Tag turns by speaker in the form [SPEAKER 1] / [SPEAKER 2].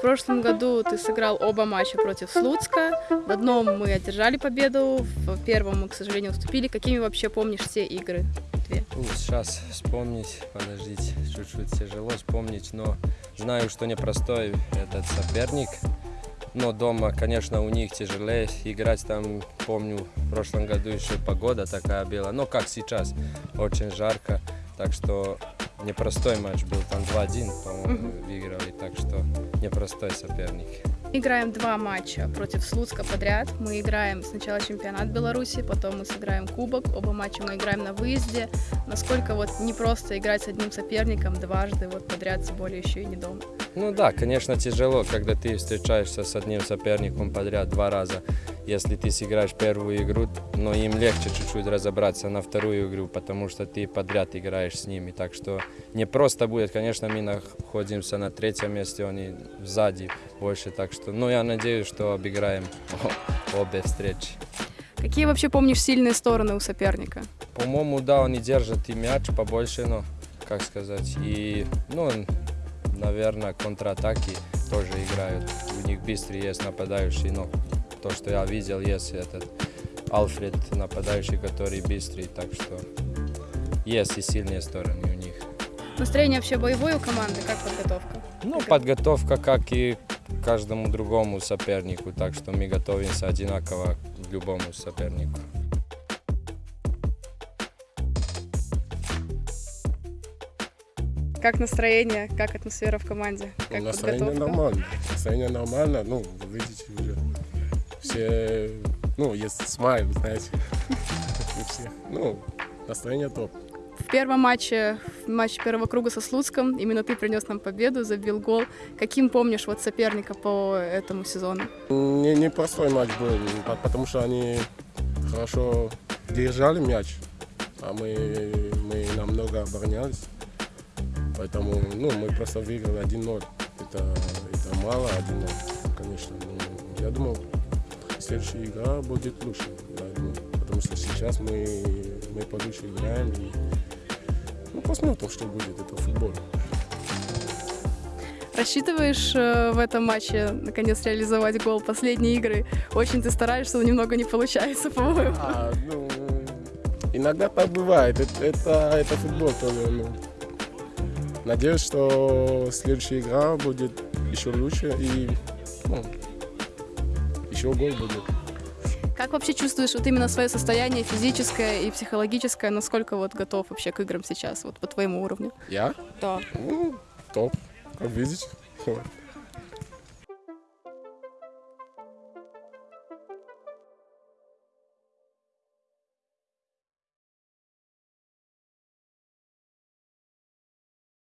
[SPEAKER 1] прошлом году ты сыграл оба матча против Слуцка. В одном мы одержали победу, в первом мы, к сожалению, уступили. Какими вообще помнишь все игры? Две.
[SPEAKER 2] Сейчас вспомнить, подождите, чуть-чуть тяжело вспомнить, но знаю, что непростой этот соперник. Но дома, конечно, у них тяжелее играть там, помню, в прошлом году еще погода такая была, но как сейчас, очень жарко, так что непростой матч был, там 2-1, по-моему, выиграли, так что непростой соперник.
[SPEAKER 1] Играем два матча против Слуцка подряд. Мы играем сначала чемпионат Беларуси, потом мы сыграем кубок. Оба матча мы играем на выезде. Насколько вот не просто играть с одним соперником дважды вот подряд, тем более еще и не дома.
[SPEAKER 2] Ну да, конечно, тяжело, когда ты встречаешься с одним соперником подряд два раза. Если ты сыграешь первую игру, но им легче чуть-чуть разобраться на вторую игру, потому что ты подряд играешь с ними. Так что не просто будет. Конечно, мы находимся на третьем месте, они сзади больше. Так что, ну, я надеюсь, что обыграем обе встречи.
[SPEAKER 1] Какие вообще помнишь сильные стороны у соперника?
[SPEAKER 2] По-моему, да, они держат и мяч побольше, но, как сказать, и, ну, наверное, контратаки тоже играют. У них быстрый есть нападающий, но то, что я видел, есть этот Альфред нападающий, который быстрый, так что есть и сильные стороны у них.
[SPEAKER 1] Настроение вообще боевое у команды, как подготовка?
[SPEAKER 2] Ну, подготовка, как и каждому другому сопернику, так что мы готовимся одинаково к любому сопернику.
[SPEAKER 1] Как настроение, как атмосфера в команде? Как
[SPEAKER 3] Ну, настроение
[SPEAKER 1] подготовка?
[SPEAKER 3] нормально. Настроение нормально. Ну, вы видите уже. Все, ну, есть смайл, знаете. У всех. Ну, настроение топ.
[SPEAKER 1] В первом матче, в матче первого круга со Слуцком, именно ты принес нам победу, забил гол. Каким помнишь вот соперника по этому сезону?
[SPEAKER 3] Не, непростой матч был, по- потому что они хорошо держали мяч, а мы, мы намного оборонялись. Поэтому ну, мы просто выиграли 1-0. Это, это мало 1-0, конечно. Но я думал, следующая игра будет лучше. я думаю. потому что сейчас мы, мы получше играем. И, ну, посмотрим, что будет. Это футбол.
[SPEAKER 1] Рассчитываешь э, в этом матче наконец реализовать гол последней игры? Очень ты стараешься, но немного не получается, по-моему.
[SPEAKER 3] А, ну, иногда так бывает. Это, это, это футбол тоже. Ну. Надеюсь, что следующая игра будет еще лучше и ну, еще гол будет.
[SPEAKER 1] Как вообще чувствуешь вот именно свое состояние физическое и психологическое? Насколько вот готов вообще к играм сейчас, вот по твоему уровню?
[SPEAKER 3] Я?
[SPEAKER 1] Да.
[SPEAKER 3] Ну, топ, как видите.